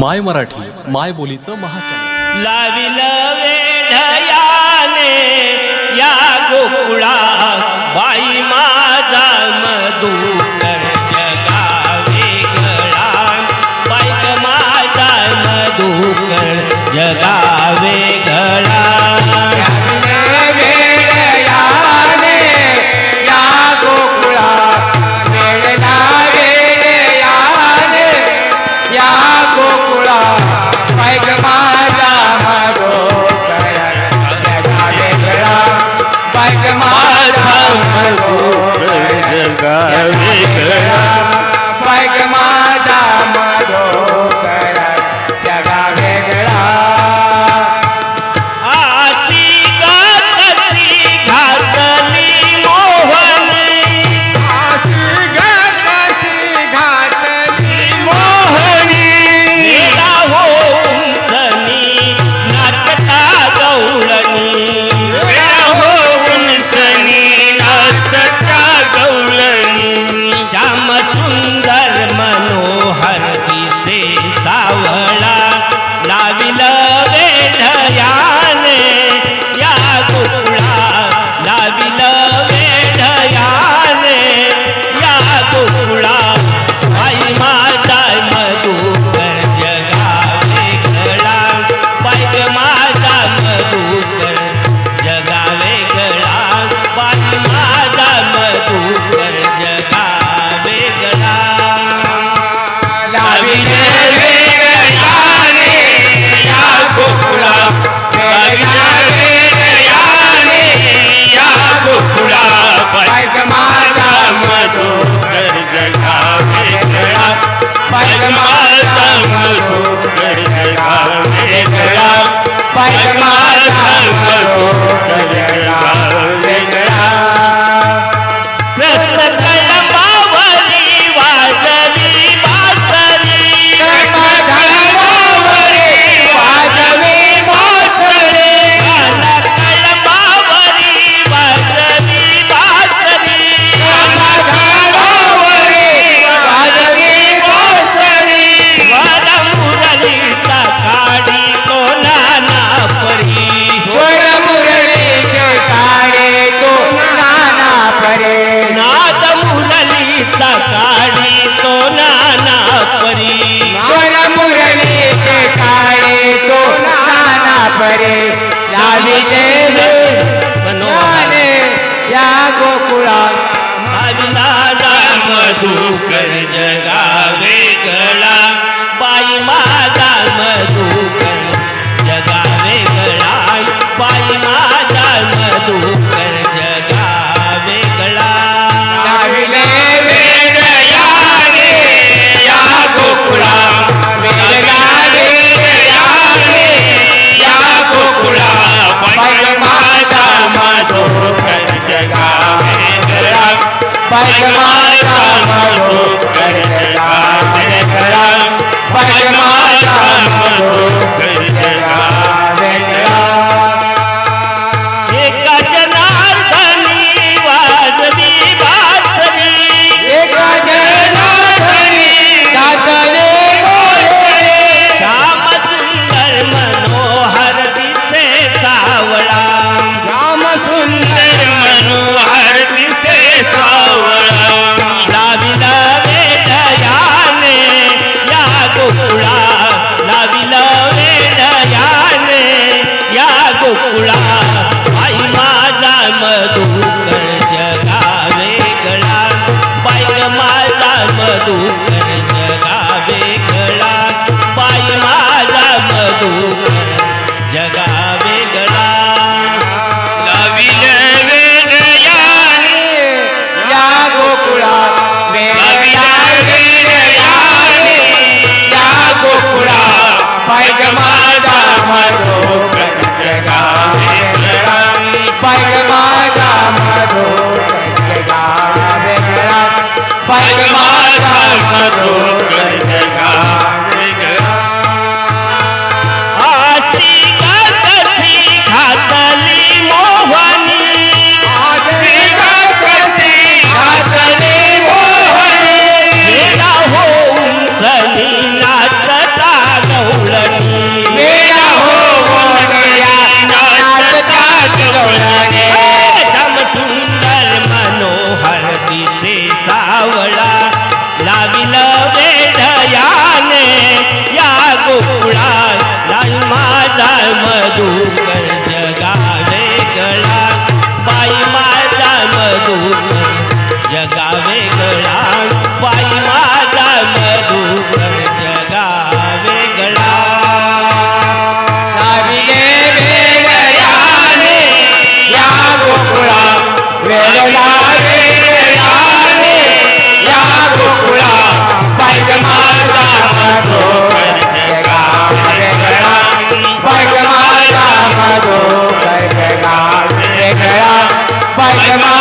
माय मराठी माय बोलीचं महाचॅनल. लाविल वेढयाने या गोकुळा बाई माझा मधू मधु कर जगावे कला पद्माता मनो करला करला पद्माता मनो Jama. 要来了